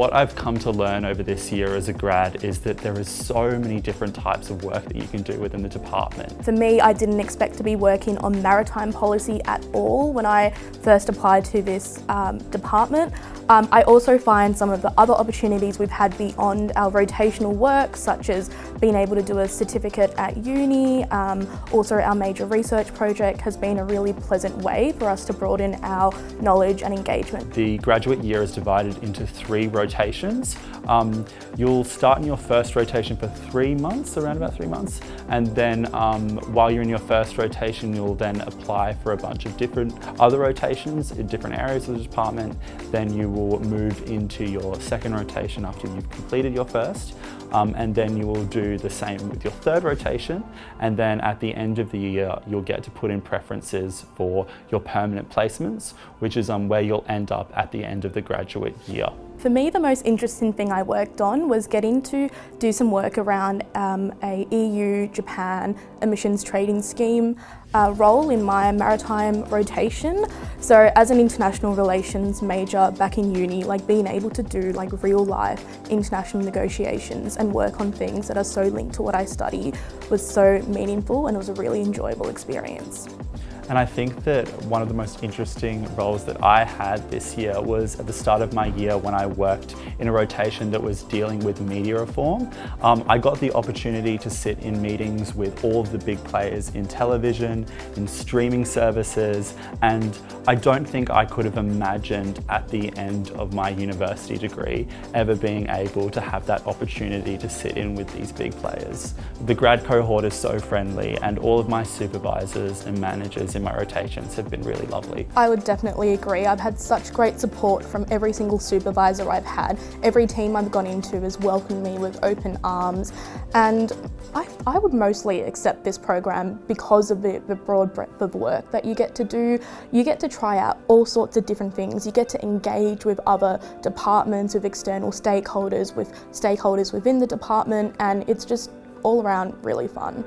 What I've come to learn over this year as a grad is that there is so many different types of work that you can do within the department. For me, I didn't expect to be working on maritime policy at all when I first applied to this um, department. Um, I also find some of the other opportunities we've had beyond our rotational work, such as being able to do a certificate at uni, um, also our major research project has been a really pleasant way for us to broaden our knowledge and engagement. The graduate year is divided into three rotations. Um, you'll start in your first rotation for three months, around about three months, and then um, while you're in your first rotation, you'll then apply for a bunch of different other rotations in different areas of the department. Then you will move into your second rotation after you've completed your first, um, and then you will do the same with your third rotation, and then at the end of the year, you'll get to put in preferences for your permanent placements, which is um, where you'll end up at the end of the graduate year. For me, the most interesting thing I worked on was getting to do some work around um, a EU-Japan emissions trading scheme uh, role in my maritime rotation. So as an international relations major back in uni, like being able to do like real life international negotiations and work on things that are so linked to what I study was so meaningful and it was a really enjoyable experience. And I think that one of the most interesting roles that I had this year was at the start of my year when I worked in a rotation that was dealing with media reform. Um, I got the opportunity to sit in meetings with all of the big players in television, in streaming services, and I don't think I could have imagined at the end of my university degree ever being able to have that opportunity to sit in with these big players. The grad cohort is so friendly and all of my supervisors and managers in my rotations have been really lovely. I would definitely agree. I've had such great support from every single supervisor I've had. Every team I've gone into has welcomed me with open arms and I, I would mostly accept this program because of the, the broad breadth of work that you get to do. You get to try out all sorts of different things. You get to engage with other departments, with external stakeholders, with stakeholders within the department and it's just all around really fun.